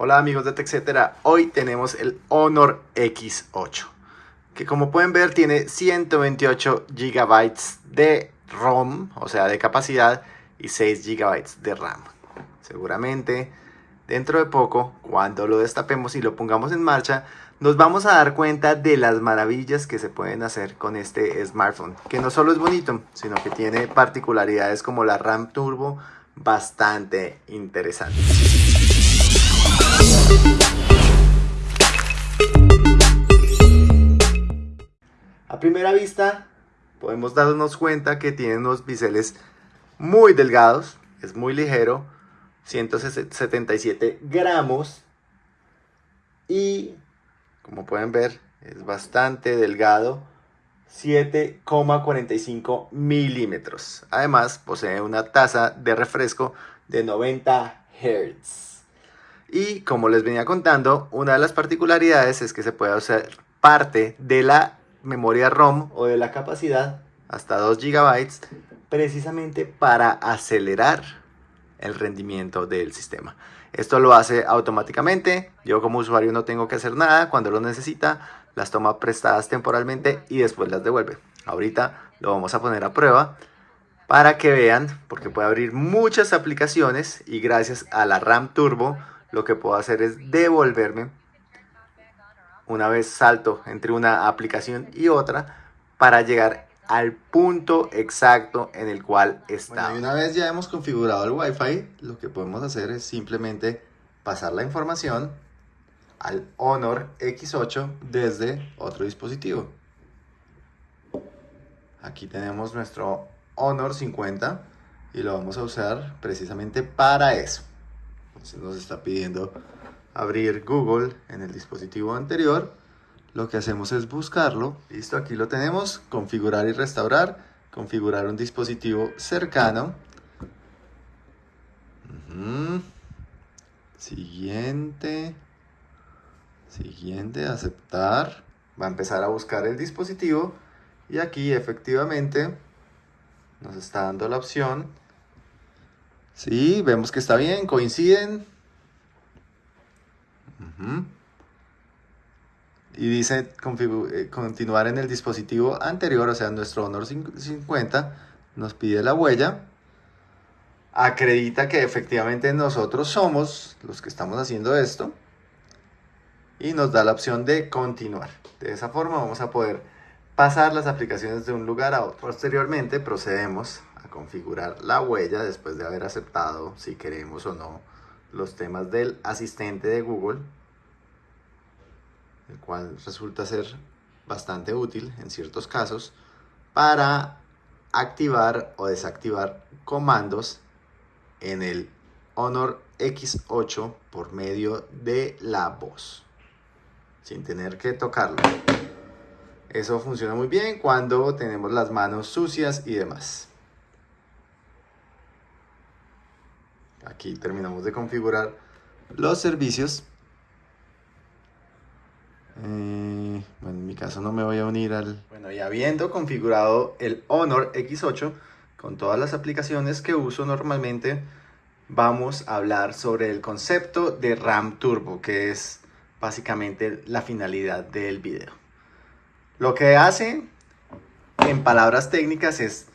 Hola amigos de TechCetera, hoy tenemos el Honor X8 que como pueden ver tiene 128 GB de ROM, o sea de capacidad y 6 GB de RAM. Seguramente dentro de poco, cuando lo destapemos y lo pongamos en marcha, nos vamos a dar cuenta de las maravillas que se pueden hacer con este smartphone, que no solo es bonito, sino que tiene particularidades como la RAM Turbo bastante interesantes. A primera vista podemos darnos cuenta que tiene unos biseles muy delgados, es muy ligero, 177 gramos y como pueden ver es bastante delgado 7,45 milímetros. Además posee una tasa de refresco de 90 Hz y como les venía contando una de las particularidades es que se puede hacer parte de la memoria ROM o de la capacidad hasta 2 GB precisamente para acelerar el rendimiento del sistema. Esto lo hace automáticamente, yo como usuario no tengo que hacer nada, cuando lo necesita las toma prestadas temporalmente y después las devuelve. Ahorita lo vamos a poner a prueba para que vean, porque puede abrir muchas aplicaciones y gracias a la RAM Turbo lo que puedo hacer es devolverme una vez salto entre una aplicación y otra para llegar al punto exacto en el cual está. una vez ya hemos configurado el Wi-Fi, lo que podemos hacer es simplemente pasar la información al Honor X8 desde otro dispositivo. Aquí tenemos nuestro Honor 50 y lo vamos a usar precisamente para eso. Entonces nos está pidiendo abrir Google en el dispositivo anterior lo que hacemos es buscarlo. Listo, aquí lo tenemos. Configurar y restaurar. Configurar un dispositivo cercano. Siguiente. Siguiente, aceptar. Va a empezar a buscar el dispositivo. Y aquí efectivamente nos está dando la opción. Sí, vemos que está bien, coinciden y dice eh, continuar en el dispositivo anterior, o sea, nuestro Honor 50, nos pide la huella, acredita que efectivamente nosotros somos los que estamos haciendo esto y nos da la opción de continuar. De esa forma vamos a poder pasar las aplicaciones de un lugar a otro. Posteriormente procedemos configurar la huella después de haber aceptado si queremos o no los temas del asistente de Google el cual resulta ser bastante útil en ciertos casos para activar o desactivar comandos en el Honor X8 por medio de la voz sin tener que tocarlo. Eso funciona muy bien cuando tenemos las manos sucias y demás aquí terminamos de configurar los servicios eh, bueno, en mi caso no me voy a unir al... Bueno, y habiendo configurado el Honor X8 con todas las aplicaciones que uso normalmente, vamos a hablar sobre el concepto de RAM Turbo, que es básicamente la finalidad del video. Lo que hace, en palabras técnicas, es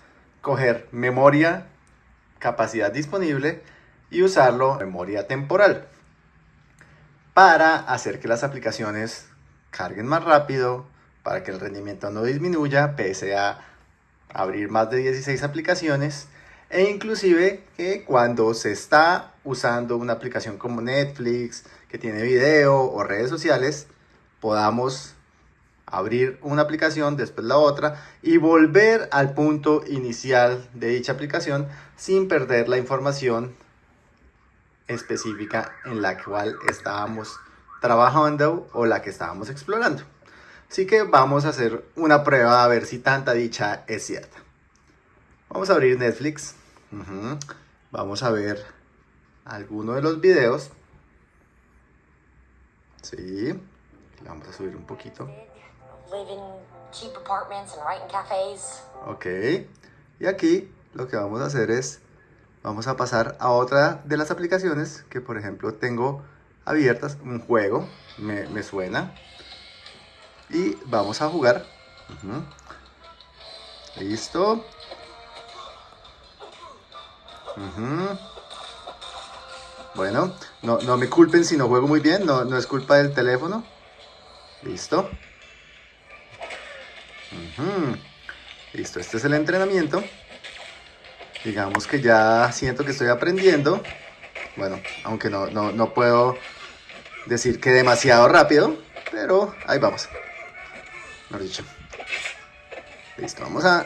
coger memoria, capacidad disponible y usarlo memoria temporal para hacer que las aplicaciones carguen más rápido, para que el rendimiento no disminuya, pese a abrir más de 16 aplicaciones, e inclusive que cuando se está usando una aplicación como Netflix, que tiene video o redes sociales, podamos abrir una aplicación, después la otra, y volver al punto inicial de dicha aplicación sin perder la información específica en la cual estábamos trabajando o la que estábamos explorando. Así que vamos a hacer una prueba a ver si tanta dicha es cierta. Vamos a abrir Netflix. Vamos a ver alguno de los videos. Sí. vamos a subir un poquito. Ok. Y aquí lo que vamos a hacer es, vamos a pasar a otra de las aplicaciones que por ejemplo tengo abiertas. Un juego, me, suena. Y vamos a jugar. Listo. Bueno, no, no, me culpen si no juego muy bien, no, no es culpa del teléfono. Listo. Listo, este es el entrenamiento. Digamos que ya siento que estoy aprendiendo. Bueno, aunque no, no puedo decir que demasiado rápido, pero ahí vamos. Mejor dicho. Listo, vamos a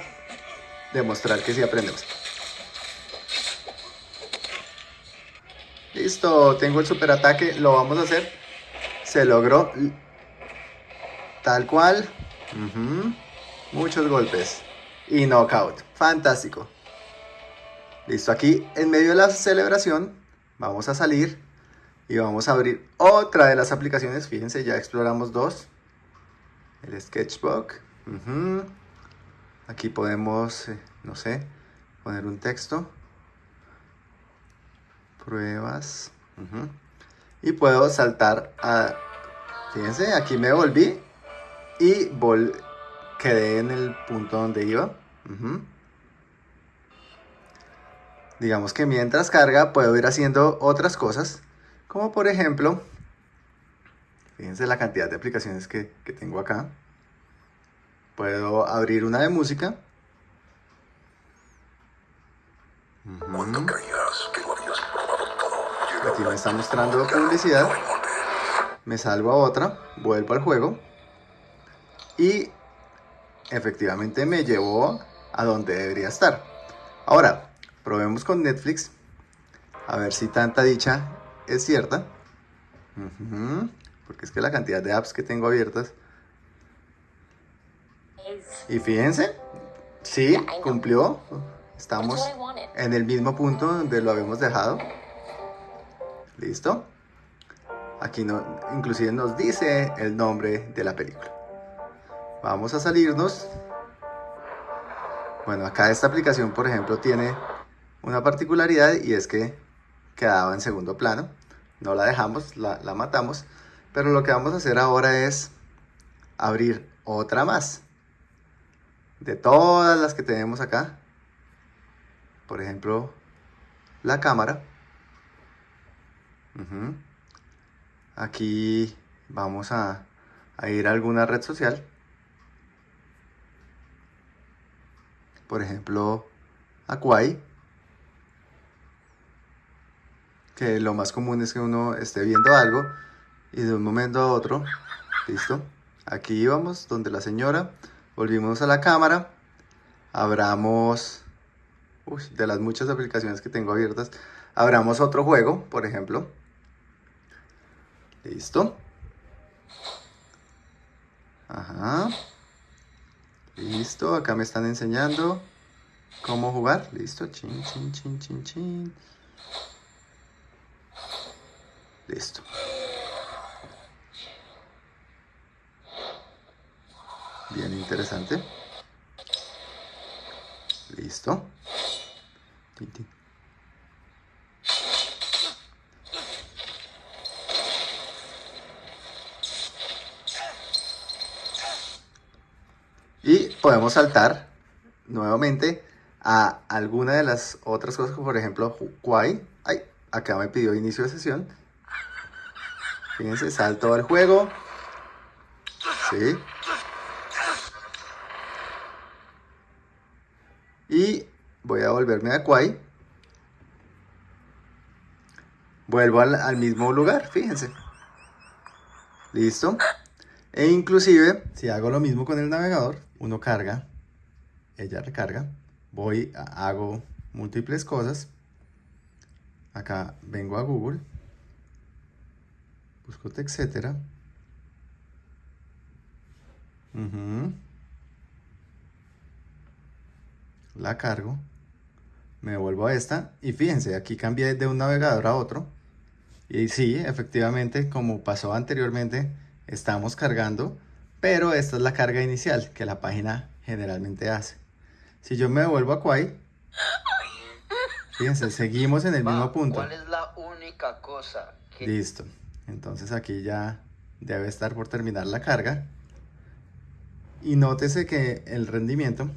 demostrar que sí aprendemos. Listo, tengo el super ataque, lo vamos a hacer. Se logró tal cual. Muchos golpes. Y knockout. Fantástico. Listo, aquí en medio de la celebración vamos a salir y vamos a abrir otra de las aplicaciones. Fíjense, ya exploramos dos. El Sketchbook. Aquí podemos, eh, no sé, poner un texto. Pruebas. Y puedo saltar a... Fíjense, aquí me volví y vol quedé en el punto donde iba. Digamos que mientras carga puedo ir haciendo otras cosas, como por ejemplo, fíjense la cantidad de aplicaciones que, que tengo acá. Puedo abrir una de música. Aquí me está mostrando publicidad. Me salgo a otra, vuelvo al juego. Y efectivamente me llevó a donde debería estar. Ahora, probemos con Netflix. A ver si tanta dicha es cierta. Porque es que la cantidad de apps que tengo abiertas. Y fíjense, sí, cumplió. Estamos en el mismo punto donde lo habíamos dejado. ¿Listo? Aquí no, inclusive nos dice el nombre de la película. Vamos a salirnos. Bueno, acá esta aplicación, por ejemplo, tiene una particularidad y es que quedaba en segundo plano. No la dejamos, la, la matamos. Pero lo que vamos a hacer ahora es abrir otra más. De todas las que tenemos acá. Por ejemplo, la cámara. Aquí vamos a, ir a alguna red social. Por ejemplo, Aquai. Que lo más común es que uno esté viendo algo y de un momento a otro, listo. Aquí íbamos donde la señora, volvimos a la cámara, abramos, de las muchas aplicaciones que tengo abiertas, abramos otro juego, por ejemplo. Listo. Ajá. Listo, acá me están enseñando cómo jugar. Listo, chin, chin, chin, chin, chin. Listo. Bien interesante. Listo. Y podemos saltar nuevamente a alguna de las otras cosas, como por ejemplo, Huawei. Ay, acá me pidió inicio de sesión. Fíjense, salto al juego. Sí. Y voy a volverme a Quai. Vuelvo al, al mismo lugar, fíjense. Listo. E inclusive, si hago lo mismo con el navegador, uno carga, ella recarga, voy, hago múltiples cosas. Acá vengo a Google, busco etcétera. La cargo, me vuelvo a esta y fíjense, aquí cambié de un navegador a otro. Y sí, efectivamente, como pasó anteriormente, estamos cargando, pero esta es la carga inicial que la página generalmente hace. Si yo me devuelvo a Quai, fíjense, seguimos en el mismo punto. ¿Cuál es la única cosa Listo. Entonces aquí ya debe estar por terminar la carga. Y nótese que el rendimiento,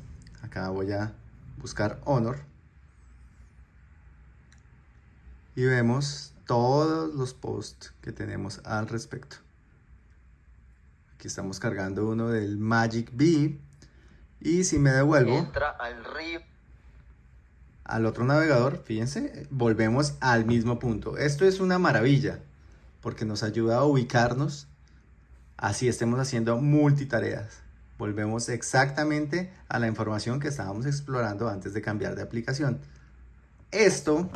acá voy a buscar Honor. Y vemos todos los posts que tenemos al respecto. Aquí estamos cargando uno del Magic B. Y si me devuelvo Entra al río. al otro navegador, fíjense, volvemos al mismo punto. Esto es una maravilla porque nos ayuda a ubicarnos así estemos haciendo multitareas. Volvemos exactamente a la información que estábamos explorando antes de cambiar de aplicación. Esto,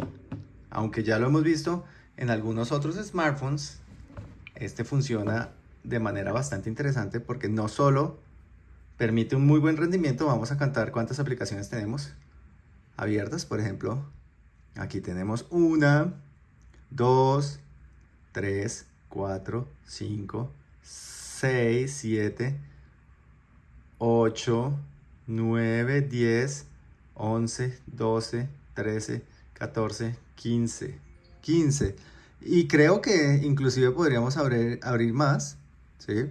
aunque ya lo hemos visto en algunos otros smartphones, este funciona de manera bastante interesante porque no solo permite un muy buen rendimiento, vamos a contar cuántas aplicaciones tenemos abiertas, por ejemplo, aquí tenemos una, dos, tres, cuatro, cinco, 6, 7, 8, 9, 10, 11, 12, 13, 14, 15. 15. Y creo que inclusive podríamos abrir, abrir más. ¿Sí?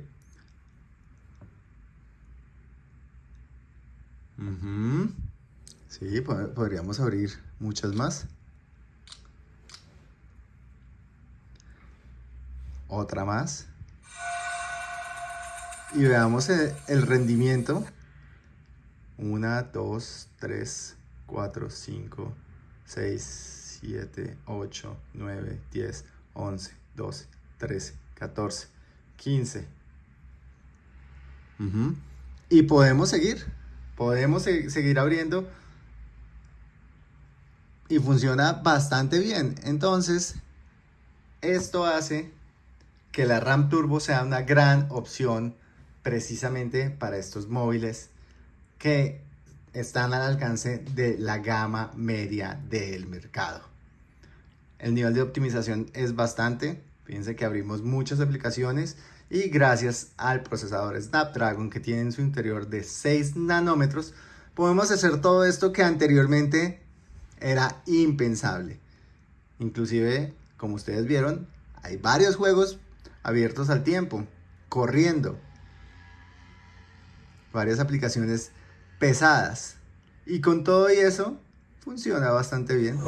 Sí, podríamos abrir muchas más. Otra más y veamos el, rendimiento. 1, 2, 3, 4, 5, 6, 7, 8, 9, 10, 11, 12, 13, 14, 15. Y podemos seguir, podemos seguir abriendo y funciona bastante bien. Entonces, esto hace que la RAM Turbo sea una gran opción precisamente para estos móviles que están al alcance de la gama media del mercado. El nivel de optimización es bastante, fíjense que abrimos muchas aplicaciones y gracias al procesador Snapdragon que tiene en su interior de 6 nanómetros, podemos hacer todo esto que anteriormente era impensable. Inclusive, como ustedes vieron, hay varios juegos abiertos al tiempo, corriendo, varias aplicaciones pesadas. Y con todo y eso, funciona bastante bien.